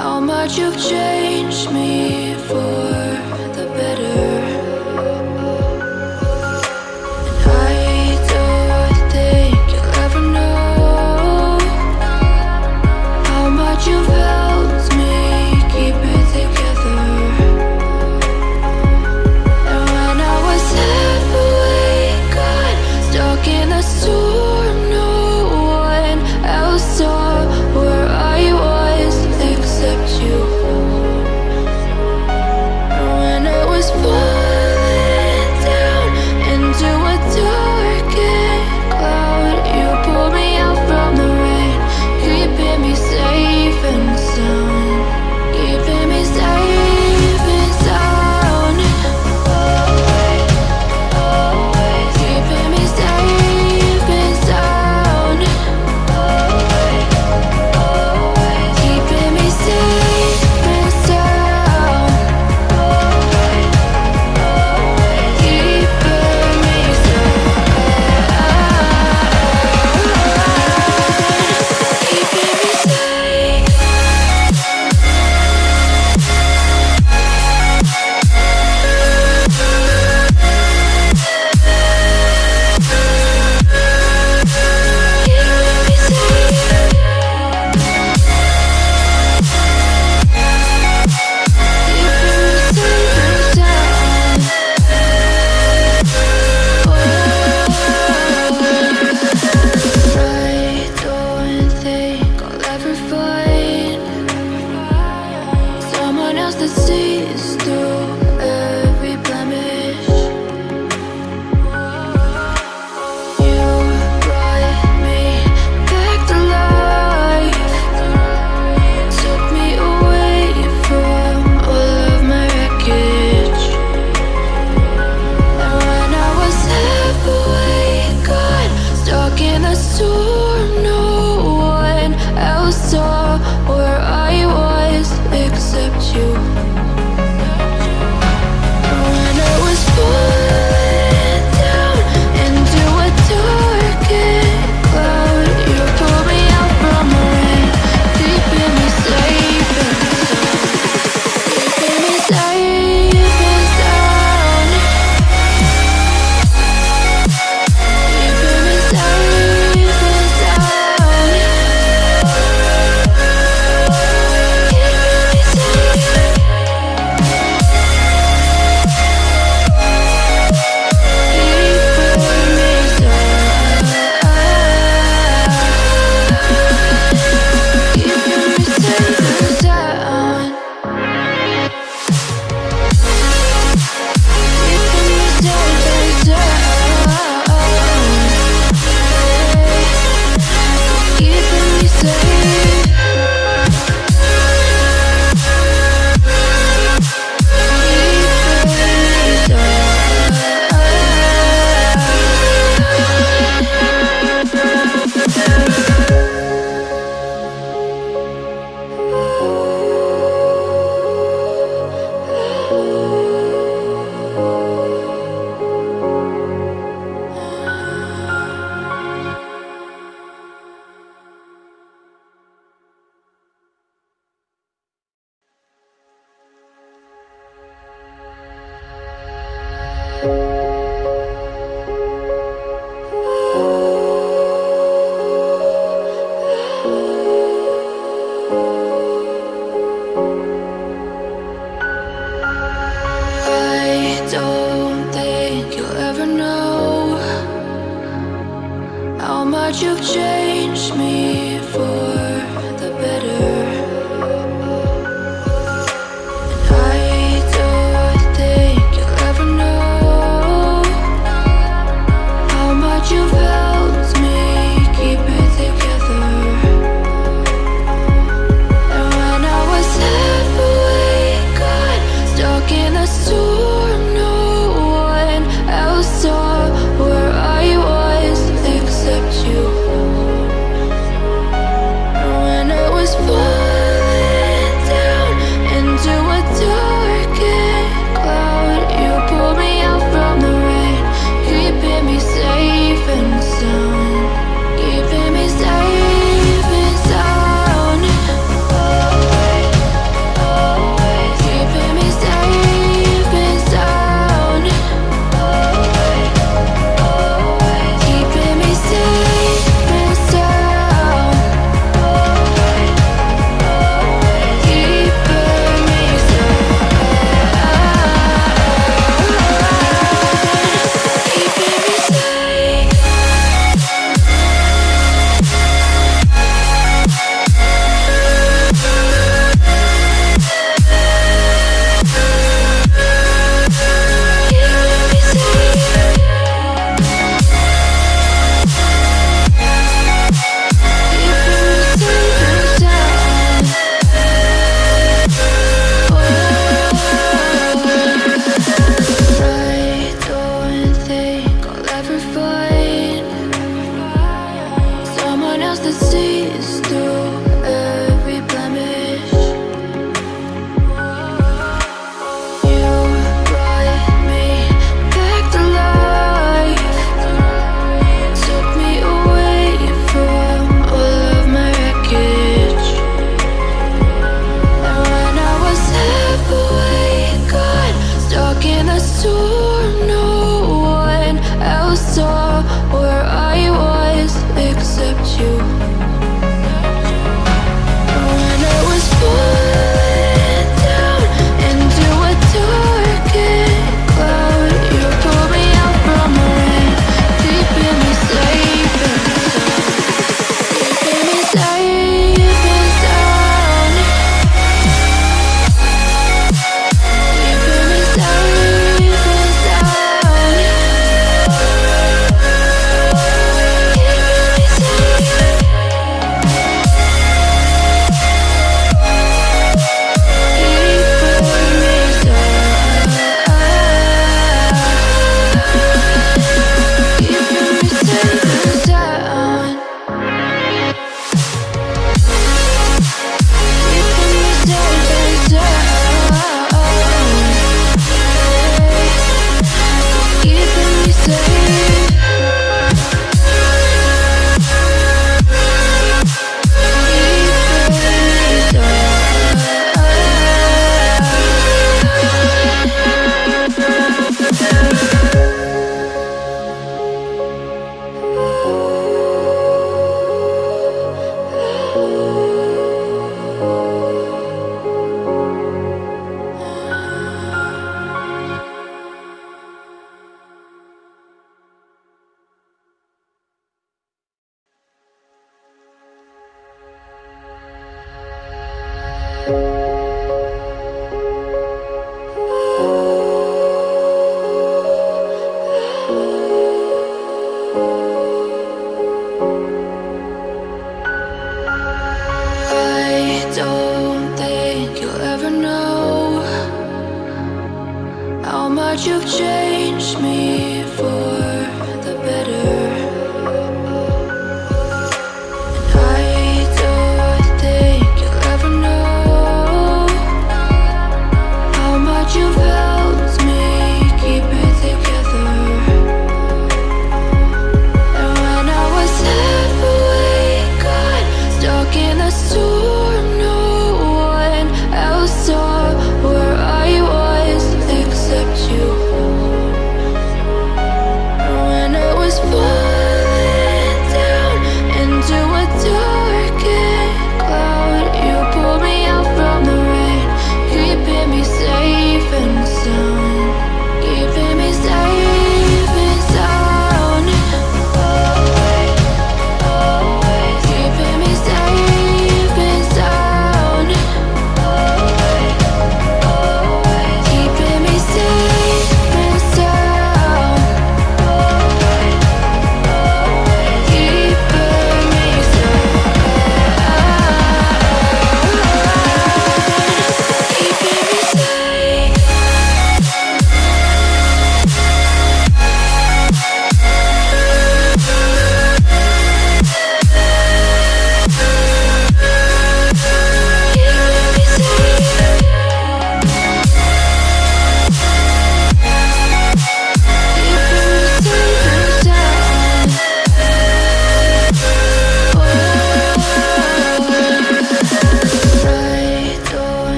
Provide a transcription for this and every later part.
how much you've changed me for the better. In a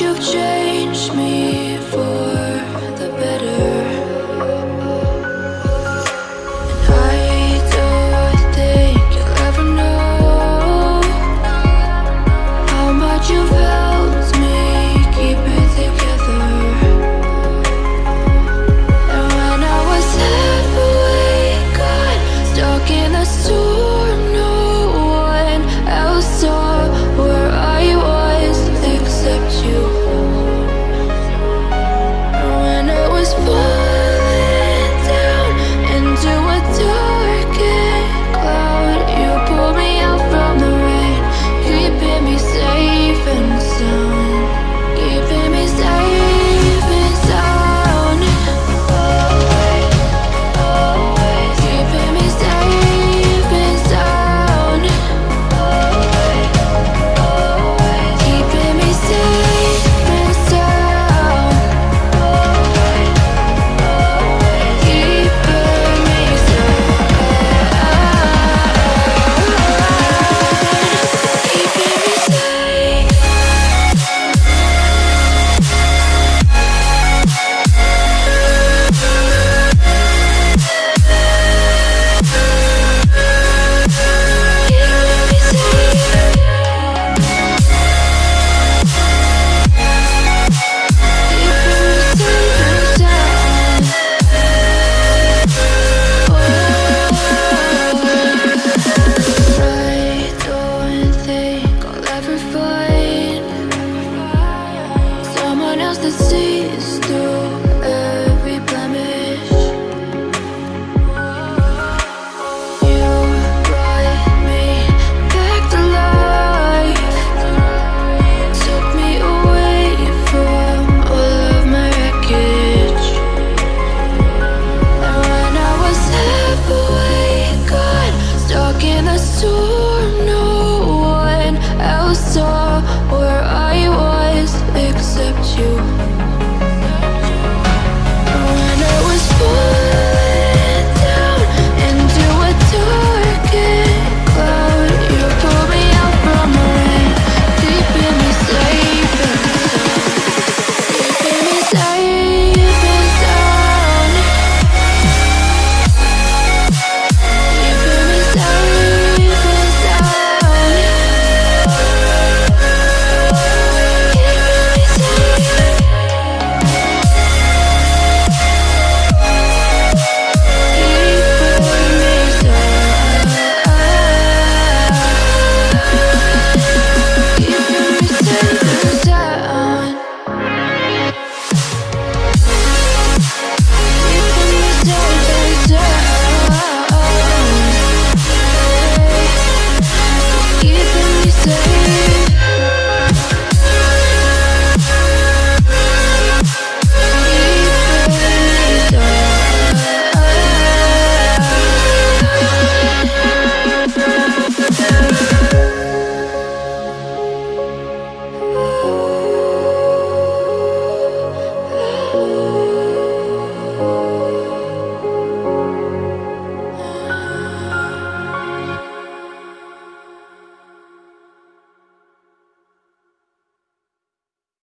you've changed